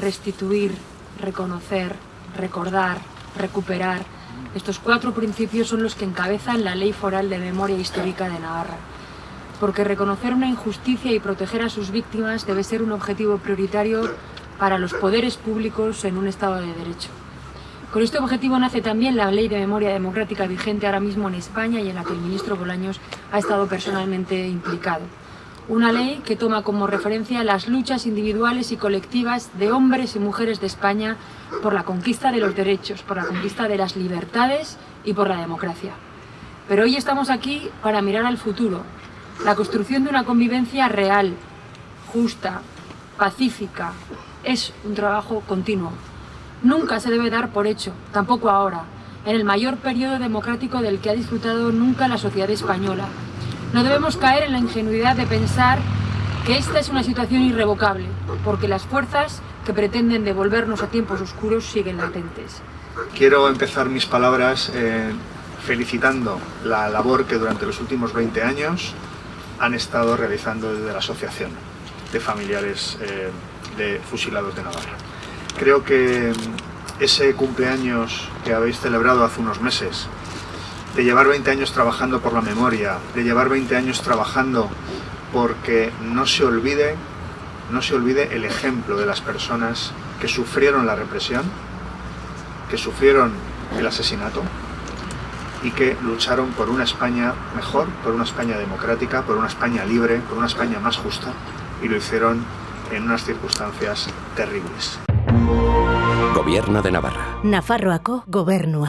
restituir, reconocer, recordar, recuperar. Estos cuatro principios son los que encabezan la Ley Foral de Memoria Histórica de Navarra. Porque reconocer una injusticia y proteger a sus víctimas debe ser un objetivo prioritario para los poderes públicos en un Estado de Derecho. Con este objetivo nace también la Ley de Memoria Democrática vigente ahora mismo en España y en la que el ministro Bolaños ha estado personalmente implicado. Una ley que toma como referencia las luchas individuales y colectivas de hombres y mujeres de España por la conquista de los derechos, por la conquista de las libertades y por la democracia. Pero hoy estamos aquí para mirar al futuro, la construcción de una convivencia real, justa, pacífica, es un trabajo continuo. Nunca se debe dar por hecho, tampoco ahora, en el mayor periodo democrático del que ha disfrutado nunca la sociedad española, no debemos caer en la ingenuidad de pensar que esta es una situación irrevocable, porque las fuerzas que pretenden devolvernos a tiempos oscuros siguen latentes. Quiero empezar mis palabras eh, felicitando la labor que durante los últimos 20 años han estado realizando desde la Asociación de Familiares eh, de Fusilados de Navarra. Creo que ese cumpleaños que habéis celebrado hace unos meses de llevar 20 años trabajando por la memoria, de llevar 20 años trabajando porque no se olvide, no se olvide el ejemplo de las personas que sufrieron la represión, que sufrieron el asesinato y que lucharon por una España mejor, por una España democrática, por una España libre, por una España más justa y lo hicieron en unas circunstancias terribles. Gobierno de Navarra. Nafarroako gobernua.